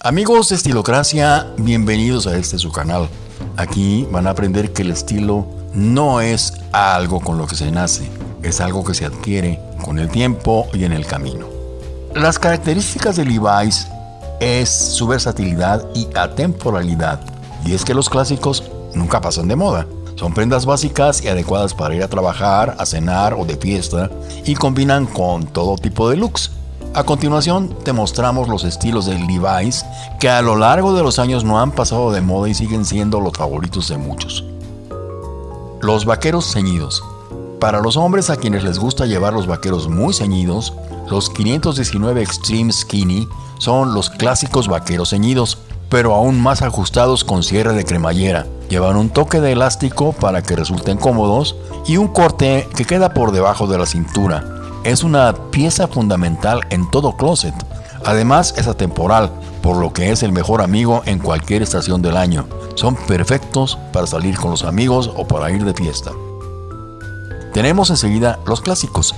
Amigos de Estilocracia, bienvenidos a este su canal. Aquí van a aprender que el estilo no es algo con lo que se nace, es algo que se adquiere con el tiempo y en el camino. Las características de Levi's es su versatilidad y atemporalidad, y es que los clásicos nunca pasan de moda. Son prendas básicas y adecuadas para ir a trabajar, a cenar o de fiesta y combinan con todo tipo de looks. A continuación te mostramos los estilos de Levi's que a lo largo de los años no han pasado de moda y siguen siendo los favoritos de muchos. Los vaqueros ceñidos. Para los hombres a quienes les gusta llevar los vaqueros muy ceñidos, los 519 Extreme Skinny son los clásicos vaqueros ceñidos, pero aún más ajustados con cierre de cremallera. Llevan un toque de elástico para que resulten cómodos y un corte que queda por debajo de la cintura. Es una pieza fundamental en todo closet. Además es atemporal, por lo que es el mejor amigo en cualquier estación del año. Son perfectos para salir con los amigos o para ir de fiesta. Tenemos enseguida los clásicos.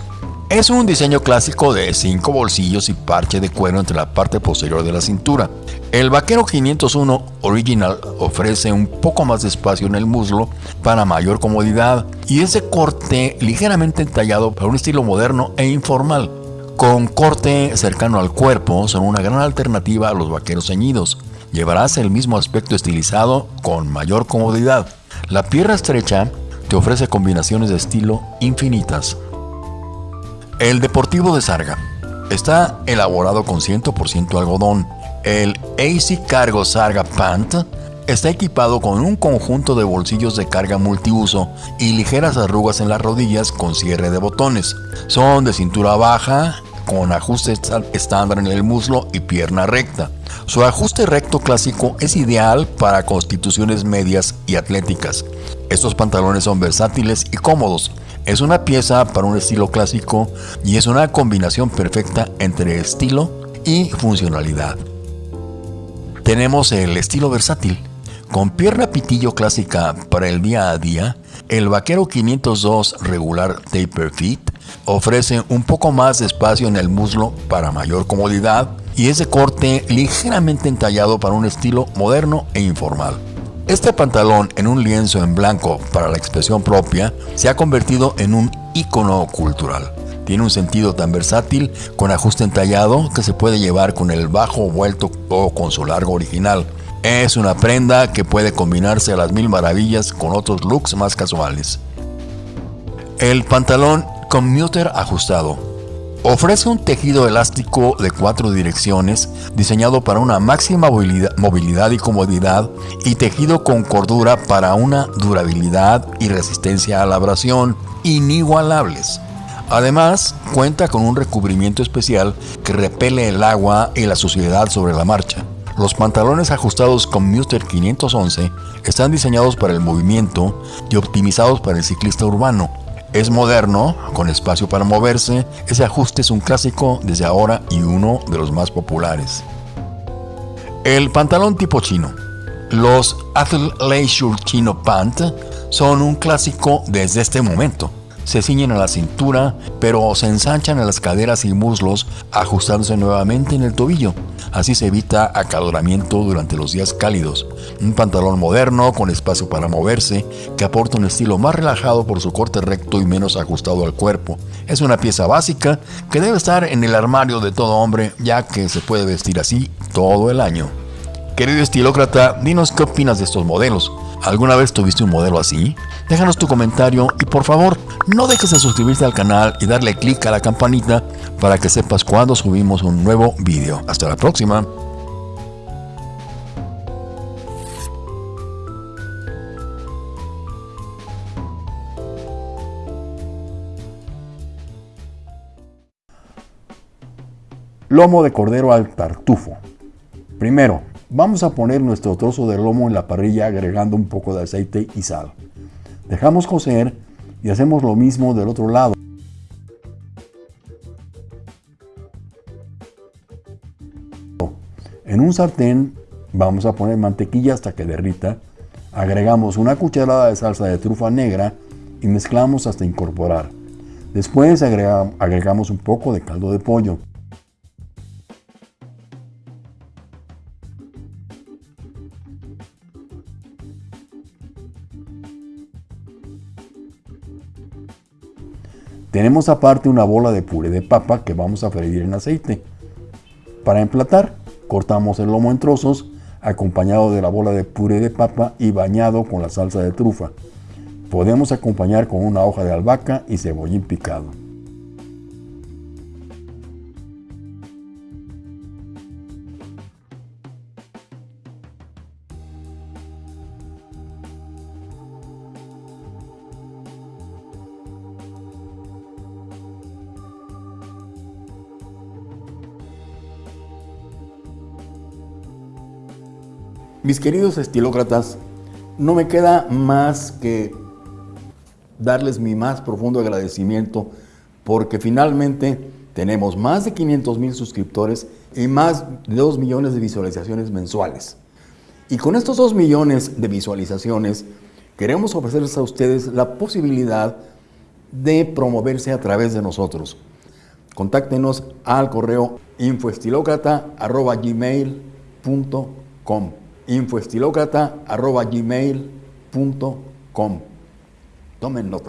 Es un diseño clásico de 5 bolsillos y parche de cuero entre la parte posterior de la cintura. El vaquero 501 Original ofrece un poco más de espacio en el muslo para mayor comodidad y es de corte ligeramente entallado para un estilo moderno e informal. Con corte cercano al cuerpo son una gran alternativa a los vaqueros ceñidos. Llevarás el mismo aspecto estilizado con mayor comodidad. La pierna estrecha te ofrece combinaciones de estilo infinitas. El Deportivo de Sarga está elaborado con 100% algodón. El AC Cargo Sarga Pant está equipado con un conjunto de bolsillos de carga multiuso y ligeras arrugas en las rodillas con cierre de botones. Son de cintura baja, con ajuste estándar en el muslo y pierna recta. Su ajuste recto clásico es ideal para constituciones medias y atléticas. Estos pantalones son versátiles y cómodos. Es una pieza para un estilo clásico y es una combinación perfecta entre estilo y funcionalidad. Tenemos el estilo versátil. Con pierna pitillo clásica para el día a día, el Vaquero 502 regular Taper Fit ofrece un poco más de espacio en el muslo para mayor comodidad y es de corte ligeramente entallado para un estilo moderno e informal. Este pantalón en un lienzo en blanco para la expresión propia se ha convertido en un icono cultural. Tiene un sentido tan versátil con ajuste entallado que se puede llevar con el bajo vuelto o con su largo original. Es una prenda que puede combinarse a las mil maravillas con otros looks más casuales. El pantalón commuter ajustado Ofrece un tejido elástico de cuatro direcciones diseñado para una máxima movilidad y comodidad y tejido con cordura para una durabilidad y resistencia a la abrasión inigualables. Además, cuenta con un recubrimiento especial que repele el agua y la suciedad sobre la marcha. Los pantalones ajustados con Muster 511 están diseñados para el movimiento y optimizados para el ciclista urbano, es moderno, con espacio para moverse, ese ajuste es un clásico desde ahora y uno de los más populares. El pantalón tipo chino. Los Athleisure Chino Pant son un clásico desde este momento se ciñen a la cintura, pero se ensanchan a las caderas y muslos, ajustándose nuevamente en el tobillo. Así se evita acaloramiento durante los días cálidos. Un pantalón moderno con espacio para moverse, que aporta un estilo más relajado por su corte recto y menos ajustado al cuerpo. Es una pieza básica que debe estar en el armario de todo hombre, ya que se puede vestir así todo el año. Querido estilócrata, dinos qué opinas de estos modelos. ¿Alguna vez tuviste un modelo así? Déjanos tu comentario y por favor no dejes de suscribirte al canal y darle clic a la campanita para que sepas cuando subimos un nuevo vídeo. Hasta la próxima. Lomo de cordero al tartufo. Primero, vamos a poner nuestro trozo de lomo en la parrilla agregando un poco de aceite y sal. Dejamos cocer y hacemos lo mismo del otro lado. En un sartén vamos a poner mantequilla hasta que derrita, agregamos una cucharada de salsa de trufa negra y mezclamos hasta incorporar. Después agregamos un poco de caldo de pollo. Tenemos aparte una bola de puré de papa que vamos a freír en aceite. Para emplatar, cortamos el lomo en trozos acompañado de la bola de puré de papa y bañado con la salsa de trufa. Podemos acompañar con una hoja de albahaca y cebollín picado. Mis queridos estilócratas, no me queda más que darles mi más profundo agradecimiento porque finalmente tenemos más de 500 mil suscriptores y más de 2 millones de visualizaciones mensuales. Y con estos 2 millones de visualizaciones queremos ofrecerles a ustedes la posibilidad de promoverse a través de nosotros. Contáctenos al correo infoestilocrata.gmail.com infoestilocrata.gmail.com Tomen nota.